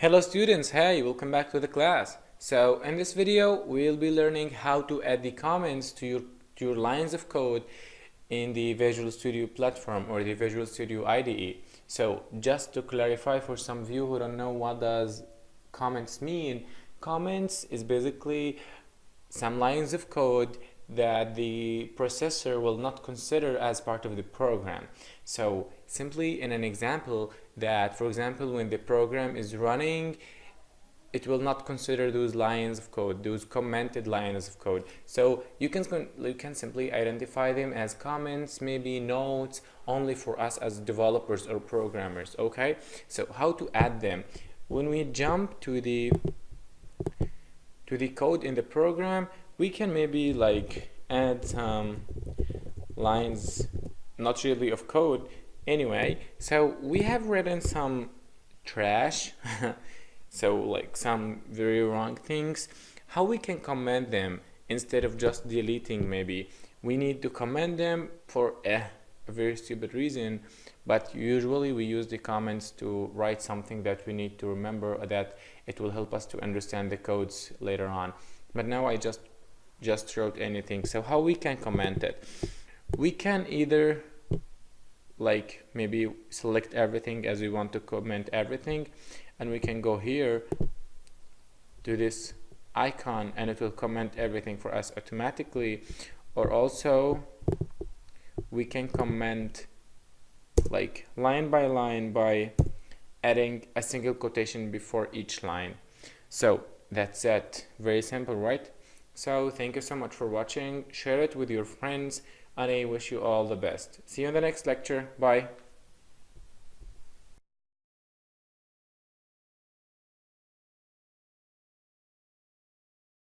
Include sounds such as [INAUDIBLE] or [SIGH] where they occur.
Hello students, hey, welcome back to the class. So in this video, we'll be learning how to add the comments to your, to your lines of code in the Visual Studio platform or the Visual Studio IDE. So just to clarify for some of you who don't know what does comments mean, comments is basically some lines of code that the processor will not consider as part of the program. So simply in an example that, for example, when the program is running, it will not consider those lines of code, those commented lines of code. So you can, you can simply identify them as comments, maybe notes, only for us as developers or programmers, okay? So how to add them? When we jump to the to the code in the program, we can maybe like add some lines not really of code. Anyway so we have written some trash [LAUGHS] so like some very wrong things. How we can comment them instead of just deleting maybe? We need to comment them for eh, a very stupid reason but usually we use the comments to write something that we need to remember that it will help us to understand the codes later on. But now I just just wrote anything. So how we can comment it? We can either like maybe select everything as we want to comment everything and we can go here to this icon and it will comment everything for us automatically. Or also we can comment like line by line by adding a single quotation before each line. So that's it. Very simple right so thank you so much for watching. Share it with your friends and I wish you all the best. See you in the next lecture. Bye.